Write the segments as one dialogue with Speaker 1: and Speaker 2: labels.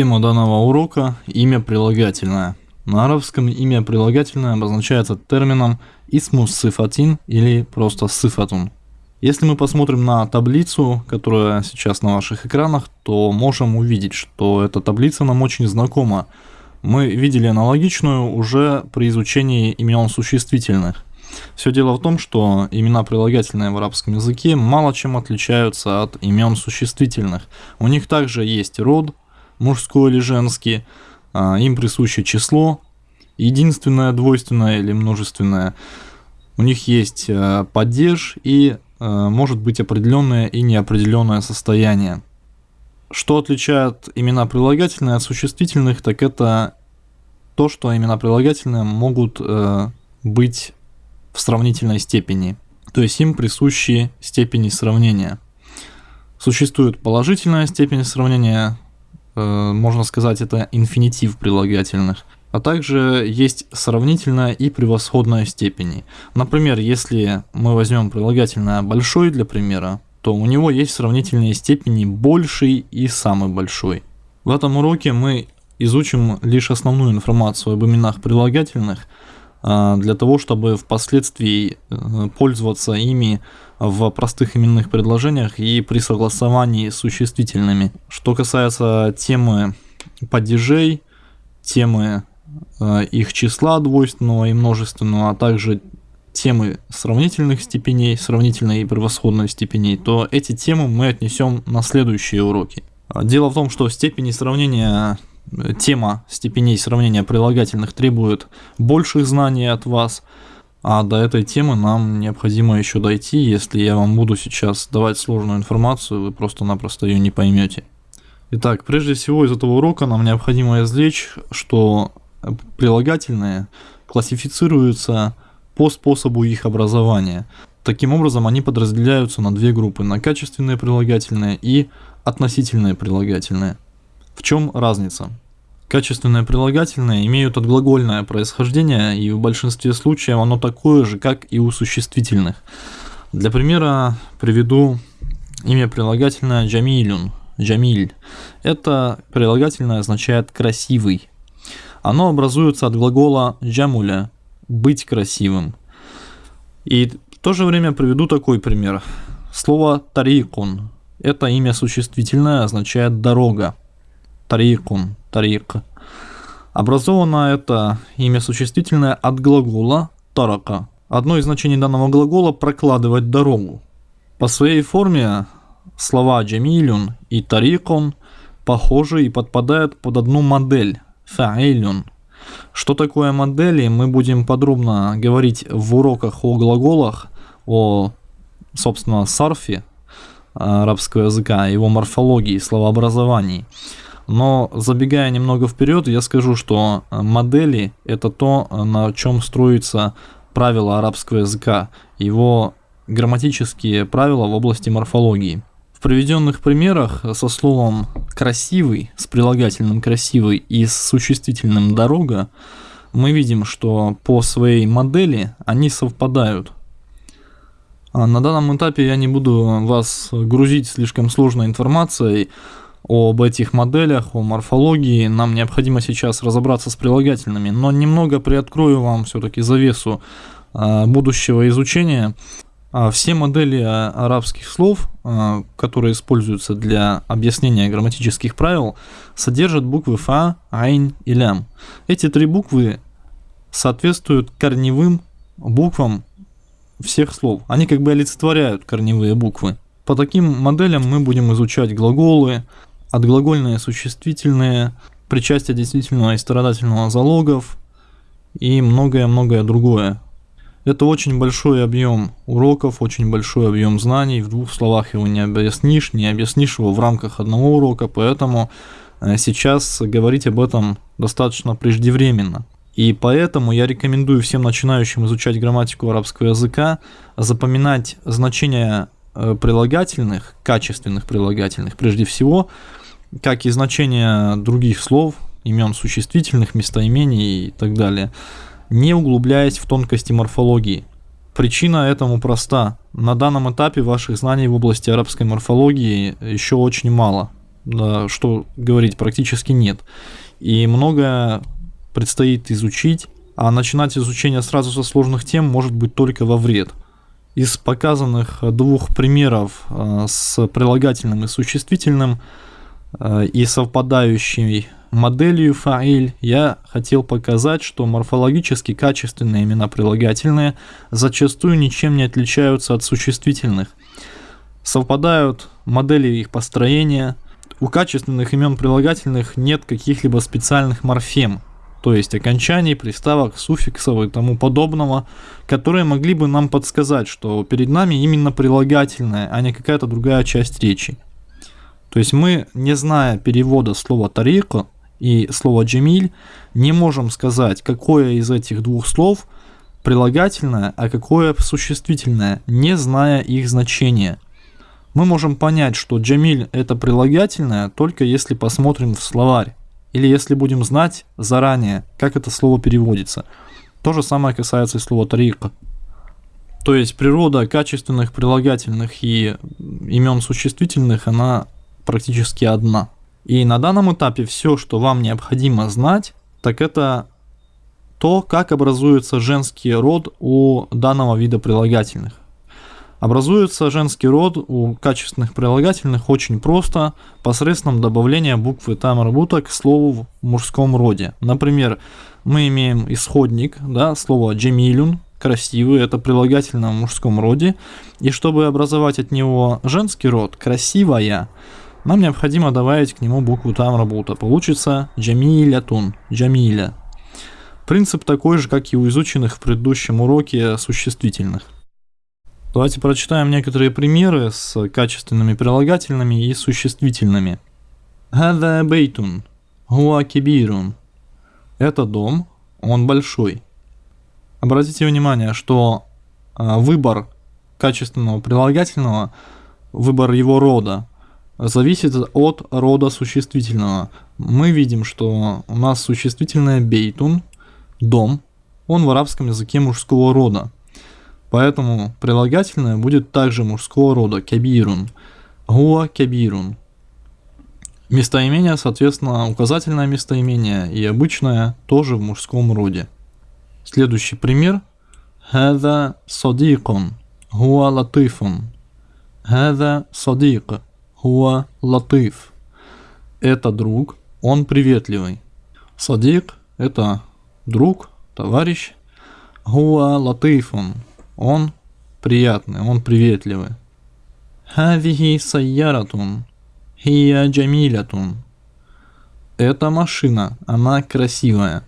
Speaker 1: Тема данного урока – имя прилагательное. На арабском имя прилагательное обозначается термином «исмус сифатин» или просто «сифатун». Если мы посмотрим на таблицу, которая сейчас на ваших экранах, то можем увидеть, что эта таблица нам очень знакома. Мы видели аналогичную уже при изучении имен существительных. Все дело в том, что имена прилагательные в арабском языке мало чем отличаются от имен существительных. У них также есть род, мужской или женский, а, им присуще число, единственное, двойственное или множественное. У них есть э, падеж и э, может быть определенное и неопределенное состояние. Что отличает имена прилагательные от существительных, так это то, что имена прилагательные могут э, быть в сравнительной степени, то есть им присущи степени сравнения. Существует положительная степень сравнения, можно сказать, это инфинитив прилагательных. А также есть сравнительная и превосходная степени. Например, если мы возьмем прилагательное «большой» для примера, то у него есть сравнительные степени «больший» и «самый большой». В этом уроке мы изучим лишь основную информацию об именах прилагательных, для того, чтобы впоследствии э, пользоваться ими в простых именных предложениях и при согласовании с существительными. Что касается темы падежей, темы э, их числа двойственного и множественного, а также темы сравнительных степеней, сравнительной и превосходной степеней, то эти темы мы отнесем на следующие уроки. Дело в том, что степени сравнения, тема степеней сравнения прилагательных требует больших знаний от вас – а до этой темы нам необходимо еще дойти. Если я вам буду сейчас давать сложную информацию, вы просто-напросто ее не поймете. Итак, прежде всего из этого урока нам необходимо извлечь, что прилагательные классифицируются по способу их образования. Таким образом, они подразделяются на две группы, на качественные прилагательные и относительные прилагательные. В чем разница? Качественные прилагательные имеют отглагольное происхождение, и в большинстве случаев оно такое же, как и у существительных. Для примера приведу имя прилагательное джамилюн, джамиль. Это прилагательное означает «красивый». Оно образуется от глагола джамуля – «быть красивым». И в то же время приведу такой пример. Слово тарикун – это имя существительное, означает «дорога». Тарикун, тарик. Образовано это имя существительное от глагола тарака. Одно из значений данного глагола – прокладывать дорогу. По своей форме слова джамилюн и тарикун похожи и подпадают под одну модель – фаилюн. Что такое модели, мы будем подробно говорить в уроках о глаголах, о, собственно, сарфе арабского языка, его морфологии, словообразовании. Но забегая немного вперед, я скажу, что э, модели это то, э, на чем строится правила арабского языка, его грамматические правила в области морфологии. В приведенных примерах со словом «красивый», с прилагательным «красивый» и с существительным «дорога» мы видим, что по своей модели они совпадают. А на данном этапе я не буду вас грузить слишком сложной информацией, об этих моделях, о морфологии. Нам необходимо сейчас разобраться с прилагательными, но немного приоткрою вам все-таки завесу а, будущего изучения. А, все модели а, арабских слов, которые используются для объяснения грамматических правил, содержат буквы фа, айн и лям. Эти три буквы соответствуют корневым буквам всех слов. Они как бы олицетворяют корневые буквы. По таким моделям мы будем изучать глаголы, отглагольные существительные, причастие действительного и страдательного залогов и многое-многое другое. Это очень большой объем уроков, очень большой объем знаний. В двух словах его не объяснишь, не объяснишь его в рамках одного урока, поэтому э, сейчас говорить об этом достаточно преждевременно. И поэтому я рекомендую всем начинающим изучать грамматику арабского языка запоминать значения э, прилагательных, качественных прилагательных прежде всего, как и значение других слов, имен существительных, местоимений и так далее, не углубляясь в тонкости морфологии. Причина этому проста. На данном этапе ваших знаний в области арабской морфологии еще очень мало. да, что говорить, практически нет. И многое предстоит изучить, а начинать изучение сразу со сложных тем может быть только во вред. Из показанных двух примеров э, с прилагательным и существительным и совпадающей моделью фаиль я хотел показать, что морфологически качественные имена прилагательные зачастую ничем не отличаются от существительных. Совпадают модели их построения. У качественных имен прилагательных нет каких-либо специальных морфем, то есть окончаний, приставок, суффиксов и тому подобного, которые могли бы нам подсказать, что перед нами именно прилагательное, а не какая-то другая часть речи. То есть мы, не зная перевода слова «тарика», и слово «джемиль», не можем сказать, какое из этих двух слов прилагательное, а какое существительное, не зная их значения. Мы можем понять, что «джамиль» — это прилагательное, только если посмотрим в словарь, или если будем знать заранее, как это слово переводится. То же самое касается и слова «тарика». То есть природа качественных прилагательных и имен существительных, она практически одна. И на данном этапе все, что вам необходимо знать, так это то, как образуется женский род у данного вида прилагательных. Образуется женский род у качественных прилагательных очень просто, посредством добавления буквы тамарбута к слову в мужском роде. Например, мы имеем исходник, да, слово джемилюн, красивый, это прилагательное в мужском роде, и чтобы образовать от него женский род, красивая, нам необходимо добавить к нему букву там работа. Получится джамилятун, джамиля. Принцип такой же, как и у изученных в предыдущем уроке существительных. Давайте прочитаем некоторые примеры с качественными прилагательными и существительными. Хада бейтун, хуа кибирун. Это дом, он большой. Обратите внимание, что а, выбор качественного прилагательного, выбор его рода, зависит от рода существительного. Мы видим, что у нас существительное бейтун, дом, он в арабском языке мужского рода. Поэтому прилагательное будет также мужского рода, кабирун, гуа кабирун. Местоимение, соответственно, указательное местоимение и обычное тоже в мужском роде. Следующий пример. это садикон, гуа латифун, это садика. Хуа латыф. Это друг, он приветливый. Садик – это друг, товарищ. Хуа латыфун. Он приятный, он приветливый. Хавихи сайяратун. Хия джамилятун. Это машина, она красивая.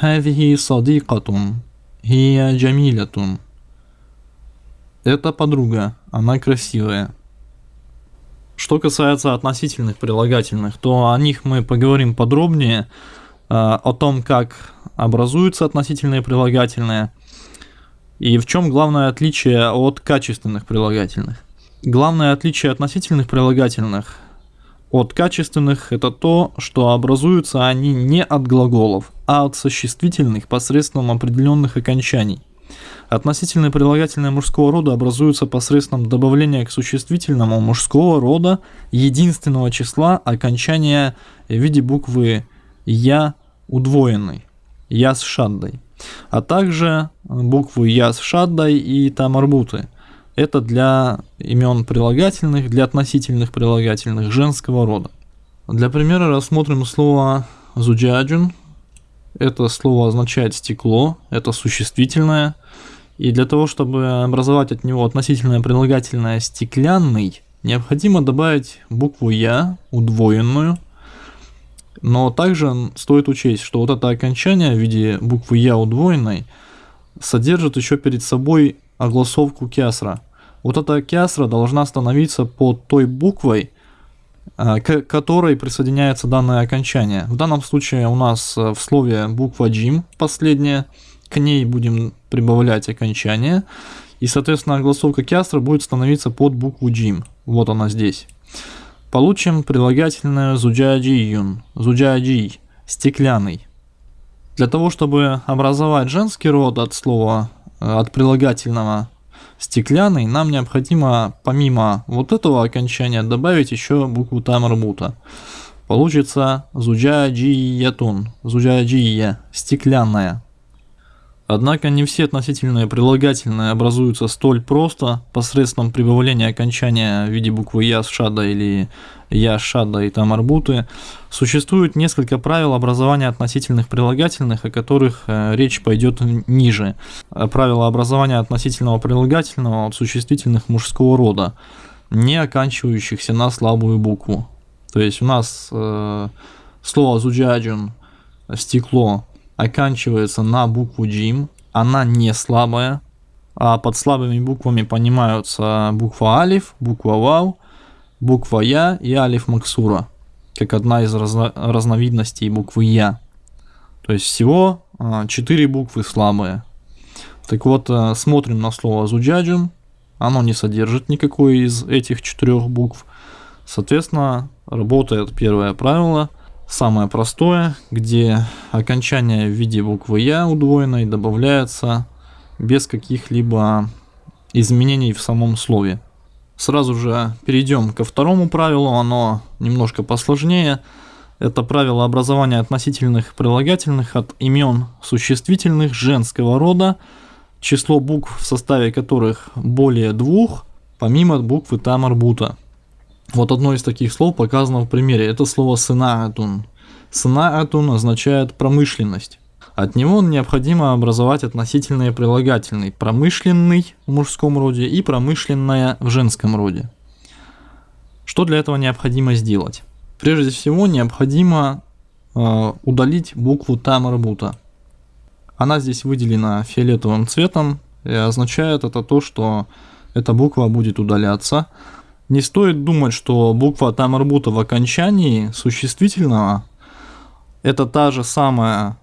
Speaker 1: Хавихи садикатун. Хия джамилятун. Это подруга, она красивая. Что касается относительных прилагательных, то о них мы поговорим подробнее, э, о том, как образуются относительные прилагательные и в чем главное отличие от качественных прилагательных. Главное отличие относительных прилагательных от качественных это то, что образуются они не от глаголов, а от существительных посредством определенных окончаний. Относительные прилагательные мужского рода образуются посредством добавления к существительному мужского рода единственного числа окончания в виде буквы «я» удвоенной, «я» с шаддой, а также буквы «я» с шаддой и тамарбуты. Это для имен прилагательных, для относительных прилагательных женского рода. Для примера рассмотрим слово «зуджаджун». Это слово означает «стекло», это существительное – и для того, чтобы образовать от него относительное прилагательное «стеклянный», необходимо добавить букву «я» удвоенную. Но также стоит учесть, что вот это окончание в виде буквы «я» удвоенной содержит еще перед собой огласовку кясра. Вот эта кясра должна становиться под той буквой, а, к которой присоединяется данное окончание. В данном случае у нас в слове буква «джим» последняя – к ней будем прибавлять окончание, и, соответственно, огласовка кястра будет становиться под букву джим. Вот она здесь. Получим прилагательное зуджаджиюн, зуджаджи, стеклянный. Для того, чтобы образовать женский род от слова, от прилагательного стеклянный, нам необходимо помимо вот этого окончания добавить еще букву тамарбута. Получится зуджаджиятун, зуджаджия, стеклянная. Однако не все относительные прилагательные образуются столь просто посредством прибавления окончания в виде буквы «я» с «шада» или «я» с «шада» и там арбуты. Существует несколько правил образования относительных прилагательных, о которых э, речь пойдет ниже. Э, правила образования относительного прилагательного от существительных мужского рода, не оканчивающихся на слабую букву. То есть у нас э, слово «зуджаджун» – стекло – оканчивается на букву джим, она не слабая, а под слабыми буквами понимаются буква алиф, буква вау, буква я и алиф максура, как одна из разно разновидностей буквы я. То есть всего а, 4 буквы слабые. Так вот, а, смотрим на слово зуджаджим, оно не содержит никакой из этих четырех букв. Соответственно, работает первое правило – самое простое, где окончание в виде буквы Я удвоенной добавляется без каких-либо изменений в самом слове. Сразу же перейдем ко второму правилу, оно немножко посложнее. Это правило образования относительных прилагательных от имен существительных женского рода, число букв в составе которых более двух, помимо буквы Тамарбута. Вот одно из таких слов показано в примере. Это слово «сынаатун». «Сынаатун» означает «промышленность». От него необходимо образовать относительные прилагательные «промышленный» в мужском роде и «промышленная» в женском роде. Что для этого необходимо сделать? Прежде всего необходимо э, удалить букву Тамарбута. Она здесь выделена фиолетовым цветом, и означает это то, что эта буква будет удаляться – не стоит думать, что буква Тамарбута в окончании существительного это та же самая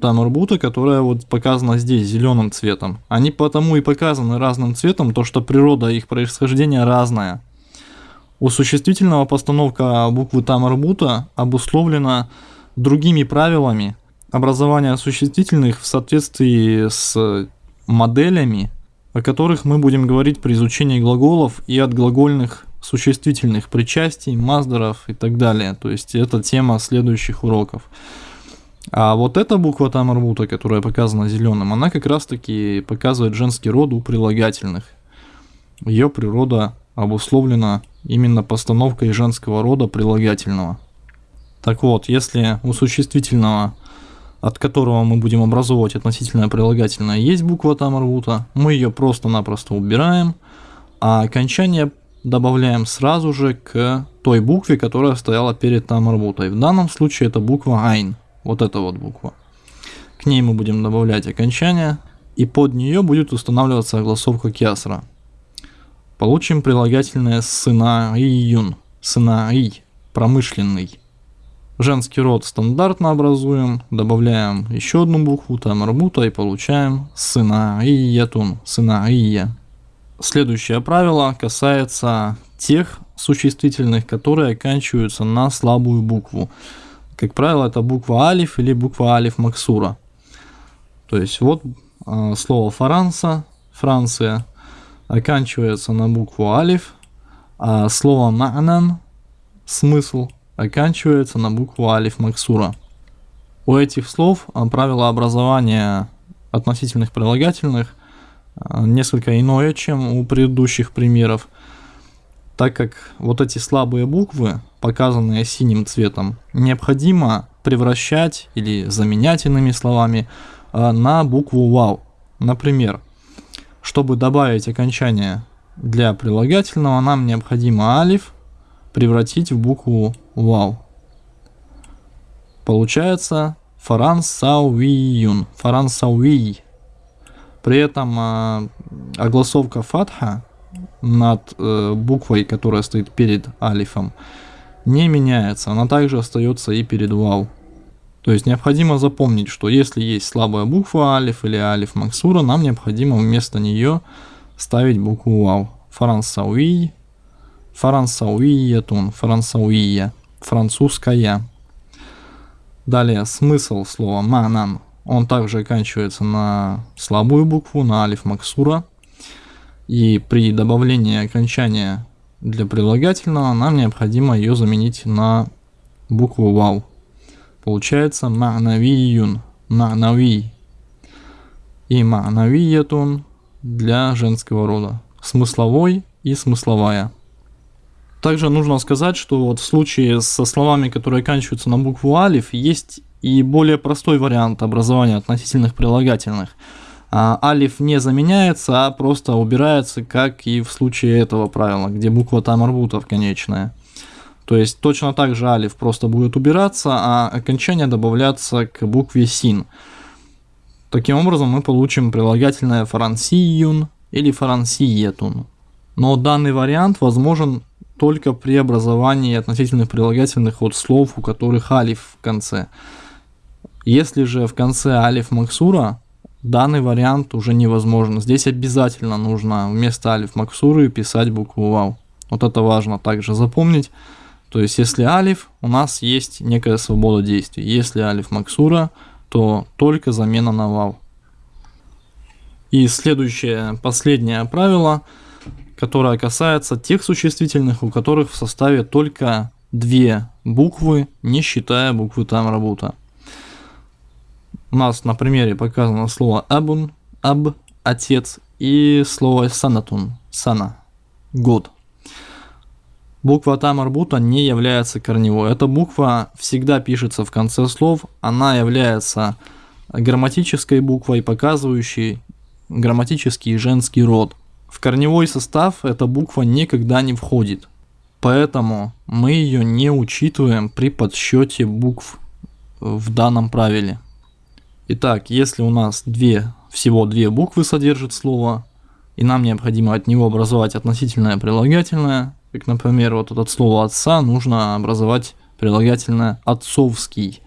Speaker 1: Тамарбута, которая вот показана здесь зеленым цветом. Они потому и показаны разным цветом, то что природа их происхождения разная. У существительного постановка буквы Тамарбута обусловлена другими правилами образования существительных в соответствии с моделями, о которых мы будем говорить при изучении глаголов и от глагольных существительных причастий, маздеров и так далее. То есть это тема следующих уроков. А вот эта буква Тамарбута, которая показана зеленым, она как раз таки показывает женский род у прилагательных. Ее природа обусловлена именно постановкой женского рода прилагательного. Так вот, если у существительного, от которого мы будем образовывать относительное прилагательное, есть буква Тамарбута, мы ее просто-напросто убираем, а окончание добавляем сразу же к той букве, которая стояла перед тамарбутой. В данном случае это буква Айн, вот эта вот буква. К ней мы будем добавлять окончание, и под нее будет устанавливаться огласовка кясра. Получим прилагательное сына июн, сына и, промышленный. Женский род стандартно образуем, добавляем еще одну букву, тамарбута и получаем сына иятун, сына ия. Следующее правило касается тех существительных, которые оканчиваются на слабую букву. Как правило, это буква алиф или буква алиф максура. То есть вот э, слово Франца, Франция, оканчивается на букву алиф, а слово ма'нан, смысл, оканчивается на букву алиф максура. У этих слов а, правило образования относительных прилагательных несколько иное, чем у предыдущих примеров, так как вот эти слабые буквы, показанные синим цветом, необходимо превращать или заменять иными словами а, на букву вау. Например, чтобы добавить окончание для прилагательного, нам необходимо алиф превратить в букву вау. Получается фарансауиюн, фарансауий. При этом э, огласовка фатха над э, буквой, которая стоит перед алифом, не меняется. Она также остается и перед вау. То есть необходимо запомнить, что если есть слабая буква алиф или алиф максура, нам необходимо вместо нее ставить букву вау. Фарансауи, фарансауиятун, фарансауия, французская. Далее смысл слова манан он также оканчивается на слабую букву, на алиф максура. И при добавлении окончания для прилагательного нам необходимо ее заменить на букву вау. Получается ма'навиюн, ма'нави. И ма'навиятун для женского рода. Смысловой и смысловая. Также нужно сказать, что вот в случае со словами, которые оканчиваются на букву алиф, есть и более простой вариант образования относительных прилагательных. А, алиф не заменяется, а просто убирается, как и в случае этого правила, где буква там арбутов конечная. То есть точно так же алиф просто будет убираться, а окончание добавляться к букве син. Таким образом мы получим прилагательное фарансиюн или фарансиетун. Но данный вариант возможен только при образовании относительных прилагательных от слов, у которых алиф в конце. Если же в конце алиф максура, данный вариант уже невозможен. Здесь обязательно нужно вместо алиф максуры писать букву вау. Вот это важно также запомнить. То есть, если алиф, у нас есть некая свобода действий. Если алиф максура, то только замена на вау. И следующее, последнее правило, которое касается тех существительных, у которых в составе только две буквы, не считая буквы там работа. У нас на примере показано слово абун, аб, отец, и слово санатун, сана, год. Буква Тамарбута не является корневой. Эта буква всегда пишется в конце слов. Она является грамматической буквой, показывающей грамматический женский род. В корневой состав эта буква никогда не входит. Поэтому мы ее не учитываем при подсчете букв в данном правиле. Итак, если у нас две, всего две буквы содержит слово, и нам необходимо от него образовать относительное прилагательное, как, например, вот от слова отца нужно образовать прилагательное отцовский,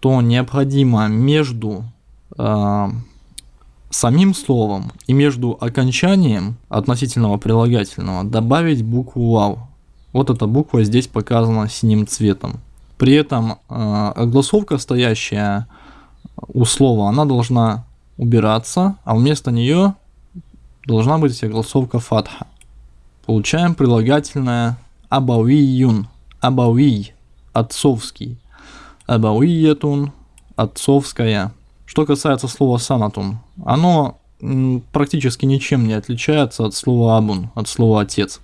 Speaker 1: то необходимо между э, самим словом и между окончанием относительного прилагательного добавить букву вау. Вот эта буква здесь показана синим цветом. При этом э, огласовка, стоящая у слова, она должна убираться, а вместо нее должна быть огласовка фатха получаем прилагательное абавиюн, абави, отцовский, абавиетун, отцовская. Что касается слова санатун, оно практически ничем не отличается от слова абун, от слова отец.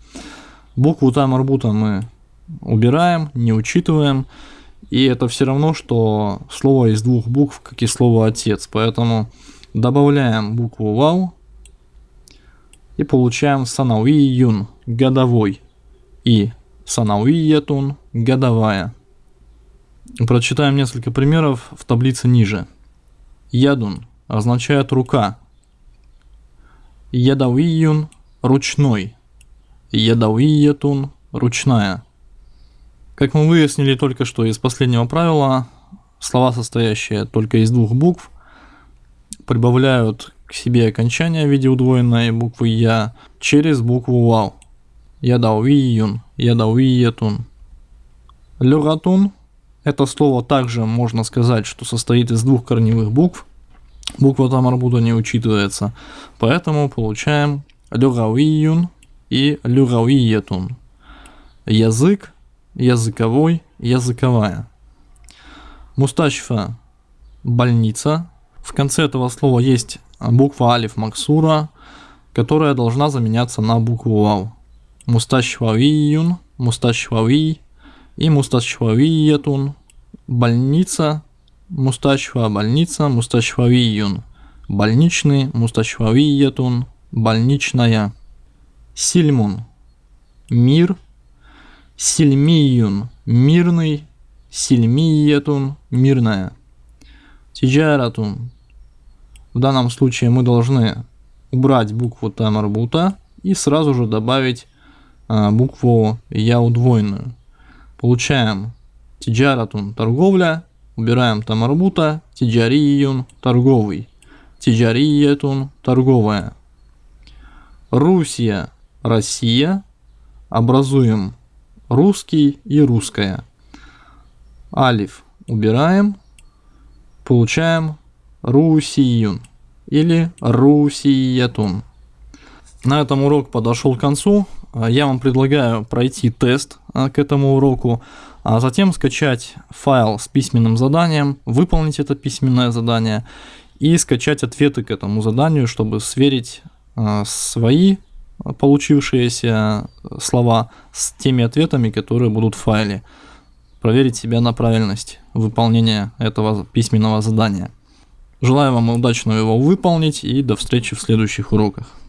Speaker 1: Букву там арбута мы убираем, не учитываем, и это все равно, что слово из двух букв, как и слово отец. Поэтому добавляем букву вау и получаем санауиюн, годовой, и санауиетун, годовая. Прочитаем несколько примеров в таблице ниже. Ядун означает рука. Ядауиюн – ручной. Ядауиетун – ручная. Как мы выяснили только что из последнего правила, слова, состоящие только из двух букв, прибавляют к себе окончание в виде удвоенной буквы Я через букву Вау. Ядауиюн, ядауиетун. Люгатун – это слово также можно сказать, что состоит из двух корневых букв. Буква Тамарбуда не учитывается, поэтому получаем люгауиюн и люгауиетун. Язык, языковой, языковая. Мустачфа – больница. В конце этого слова есть буква алиф максура, которая должна заменяться на букву вау. Мусташвавиюн, мусташвави и мусташвавиетун. Больница, мусташва больница, мусташвавиюн. Больничный, мусташвавиетун, больничная. Сильмун, мир. Сильмиюн, мирный. Сильмиетун, мирная. Тиджаратун, в данном случае мы должны убрать букву Т марбута и сразу же добавить а, букву Я удвоенную. Получаем тиджаратун торговля, убираем тамарбута, тиджариюн торговый, тиджариетун торговая. Русия, Россия, образуем русский и русская. Алиф убираем, получаем Русиюн или Русиятун. На этом урок подошел к концу. Я вам предлагаю пройти тест к этому уроку, а затем скачать файл с письменным заданием, выполнить это письменное задание и скачать ответы к этому заданию, чтобы сверить свои получившиеся слова с теми ответами, которые будут в файле. Проверить себя на правильность выполнения этого письменного задания. Желаю вам удачно его выполнить и до встречи в следующих уроках.